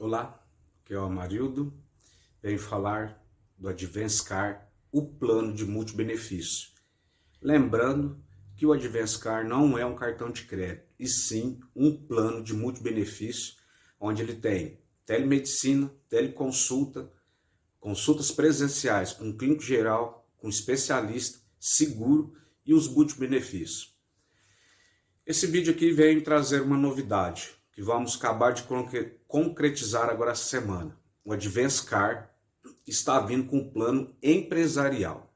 Olá, aqui é o Amarildo, venho falar do Advance Car, o plano de multibenefício. Lembrando que o Advance Car não é um cartão de crédito, e sim um plano de multibenefício, onde ele tem telemedicina, teleconsulta, consultas presenciais com clínico geral, com especialista, seguro e os multibenefícios. Esse vídeo aqui vem trazer uma novidade, que vamos acabar de concretizar agora essa semana. O Advance Car está vindo com um plano empresarial.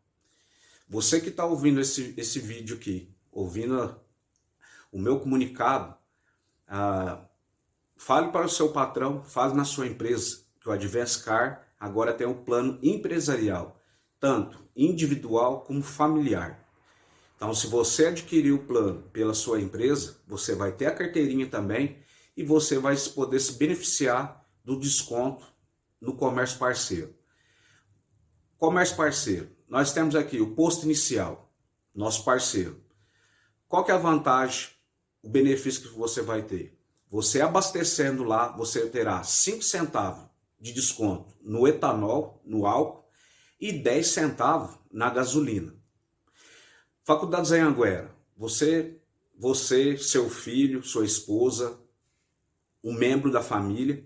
Você que está ouvindo esse, esse vídeo aqui, ouvindo o meu comunicado, ah, fale para o seu patrão, fale na sua empresa, que o Advance Car agora tem um plano empresarial, tanto individual como familiar. Então, se você adquirir o plano pela sua empresa, você vai ter a carteirinha também e você vai poder se beneficiar do desconto no comércio parceiro. Comércio parceiro, nós temos aqui o posto inicial, nosso parceiro. Qual que é a vantagem, o benefício que você vai ter? Você abastecendo lá, você terá 5 centavos de desconto no etanol, no álcool, e 10 centavos na gasolina. Faculdade Zanhanguera, você, você, seu filho, sua esposa, um membro da família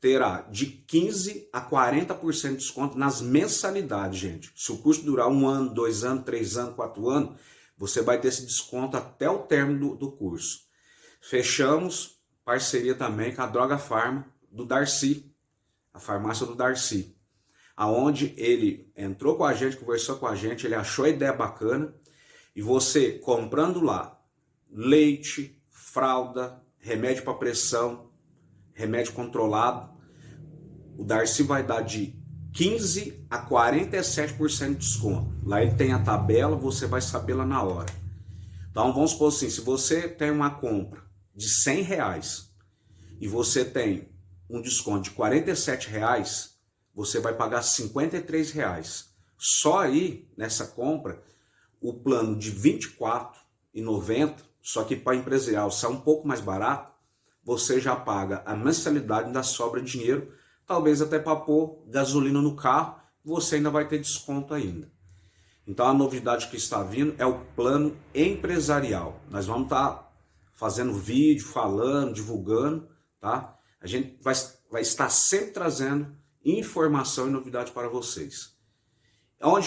terá de 15 a 40% de desconto nas mensalidades, gente. Se o curso durar um ano, dois anos, três anos, quatro anos, você vai ter esse desconto até o término do, do curso. Fechamos parceria também com a Droga Farma do Darcy, a farmácia do Darcy, aonde ele entrou com a gente, conversou com a gente, ele achou a ideia bacana e você comprando lá leite, fralda, remédio para pressão, remédio controlado, o Darcy vai dar de 15 a 47% de desconto. Lá ele tem a tabela, você vai saber lá na hora. Então vamos supor assim, se você tem uma compra de 100 reais e você tem um desconto de 47 reais, você vai pagar 53 reais. Só aí, nessa compra, o plano de 24,90, só que para empresarial sai um pouco mais barato, você já paga a mensalidade, ainda sobra dinheiro, talvez até para pôr gasolina no carro, você ainda vai ter desconto ainda. Então a novidade que está vindo é o plano empresarial. Nós vamos estar tá fazendo vídeo, falando, divulgando, tá? A gente vai, vai estar sempre trazendo informação e novidade para vocês. Onde